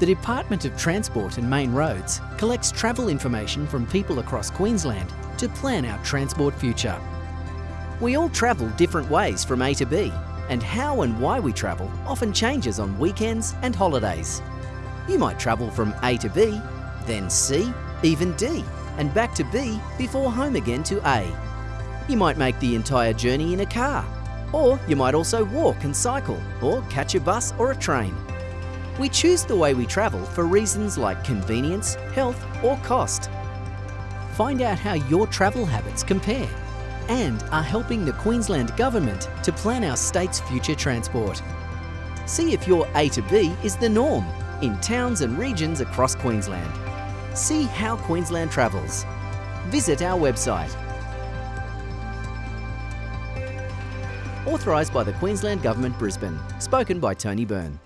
The Department of Transport and Main Roads collects travel information from people across Queensland to plan our transport future. We all travel different ways from A to B, and how and why we travel often changes on weekends and holidays. You might travel from A to B, then C, even D, and back to B before home again to A. You might make the entire journey in a car, or you might also walk and cycle, or catch a bus or a train. We choose the way we travel for reasons like convenience, health or cost. Find out how your travel habits compare and are helping the Queensland Government to plan our state's future transport. See if your A to B is the norm in towns and regions across Queensland. See how Queensland travels. Visit our website. Authorised by the Queensland Government Brisbane. Spoken by Tony Byrne.